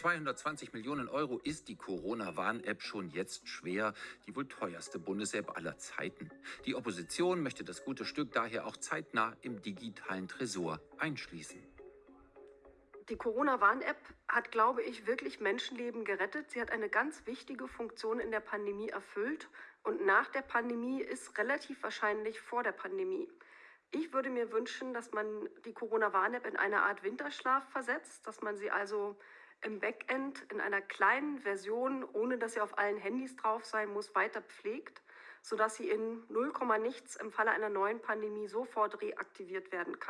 220 Millionen Euro ist die Corona-Warn-App schon jetzt schwer, die wohl teuerste Bundes-App aller Zeiten. Die Opposition möchte das gute Stück daher auch zeitnah im digitalen Tresor einschließen. Die Corona-Warn-App hat, glaube ich, wirklich Menschenleben gerettet. Sie hat eine ganz wichtige Funktion in der Pandemie erfüllt. Und nach der Pandemie ist relativ wahrscheinlich vor der Pandemie. Ich würde mir wünschen, dass man die Corona-Warn-App in eine Art Winterschlaf versetzt, dass man sie also im Backend in einer kleinen Version, ohne dass sie auf allen Handys drauf sein muss, weiter pflegt, sodass sie in 0, nichts im Falle einer neuen Pandemie sofort reaktiviert werden kann.